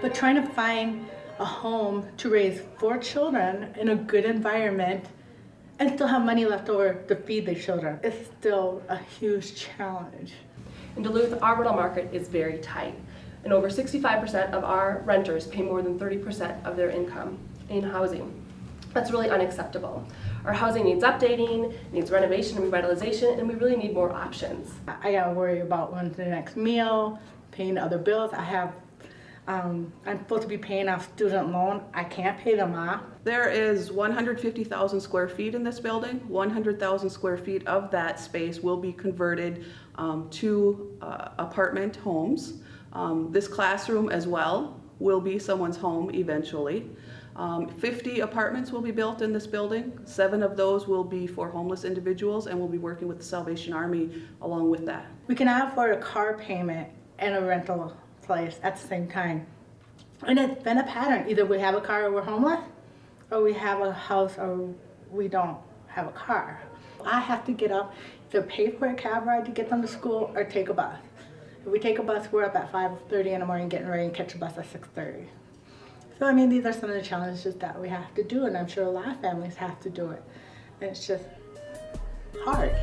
But trying to find a home to raise four children in a good environment and still have money left over to feed the children is still a huge challenge. In Duluth, our rental market is very tight, and over 65% of our renters pay more than 30% of their income in housing. That's really unacceptable. Our housing needs updating, needs renovation and revitalization, and we really need more options. I gotta worry about when's the next meal, paying other bills. I have, um, I'm supposed to be paying off student loan. I can't pay them off. There is 150,000 square feet in this building. 100,000 square feet of that space will be converted um, to uh, apartment homes. Um, This classroom as well will be someone's home eventually. Um, 50 apartments will be built in this building. Seven of those will be for homeless individuals, and we'll be working with the Salvation Army along with that. We cannot afford a car payment and a rental place at the same time. And it's been a pattern. Either we have a car or we're homeless, or we have a house or we don't have a car. I have to get up, either pay for a cab ride to get them to school or take a bus. If we take a bus, we're up at 5.30 in the morning getting ready and catch a bus at 6.30. So I mean, these are some of the challenges that we have to do, and I'm sure a lot of families have to do it. And it's just hard.